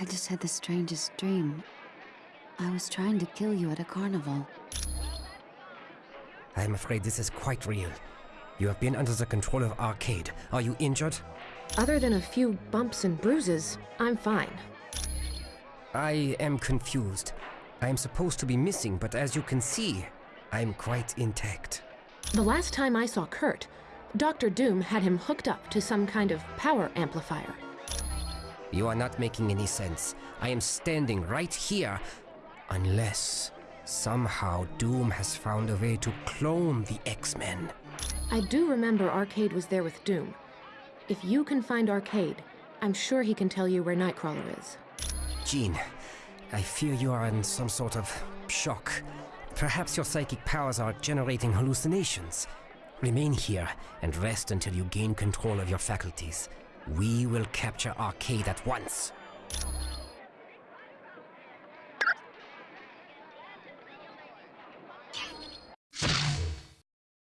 I just had the strangest dream. I was trying to kill you at a carnival. I'm afraid this is quite real. You have been under the control of Arcade. Are you injured? Other than a few bumps and bruises, I'm fine. I am confused. I am supposed to be missing, but as you can see, I'm quite intact. The last time I saw Kurt, Dr. Doom had him hooked up to some kind of power amplifier. You are not making any sense. I am standing right here. Unless somehow Doom has found a way to clone the X-Men. I do remember Arcade was there with Doom. If you can find Arcade, I'm sure he can tell you where Nightcrawler is. Jean, I fear you are in some sort of shock. Perhaps your psychic powers are generating hallucinations. Remain here and rest until you gain control of your faculties. We will capture Arcade at once.